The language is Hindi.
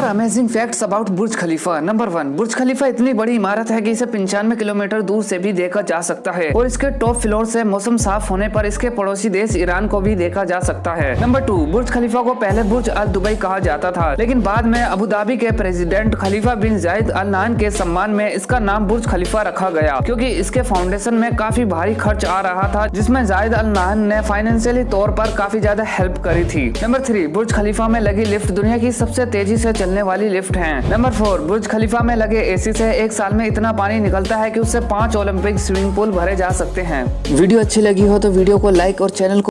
Four amazing facts about Burj Khalifa number one Burj Khalifa इतनी बड़ी इमारत है कि इसे पंचानवे किलोमीटर दूर से भी देखा जा सकता है। और इसके टॉप फ्लोर से मौसम साफ़ होने पर इसके पड़ोसी देश ईरान को भी देखा जा सकता है। नंबर टू बुर्ज खलीफा को पहले बुर्ज अल दुबई कहा जाता था। लेकिन बाद में अबू धाबी के president Khalifa bin Zayed Al Nahyan के सम्मान में इसका नाम बुर्ज खलीफा रखा गया। क्योंकि इसके फाउंडेशन में काफ़ी भारी खर्च आ रहा था, जिसमें जायद अल नान ने फाइनेंशियली तौर पर काफ़ी ज़्यादा हेल्प करी थी। नंबर थ्री बुर्ज खलीफा में लगी लिफ्ट दुनिया की सबसे तेज़ी से चलने वाली लिफ्ट है। नंबर फोर, बुर्ज खलीफा में लगे एसी से एक साल में इतना पानी निकलता है कि उससे पाँच ओलंपिक स्विमिंग पूल भरे जा सकते हैं। वीडियो अच्छी लगी हो तो वीडियो को लाइक और चैनल को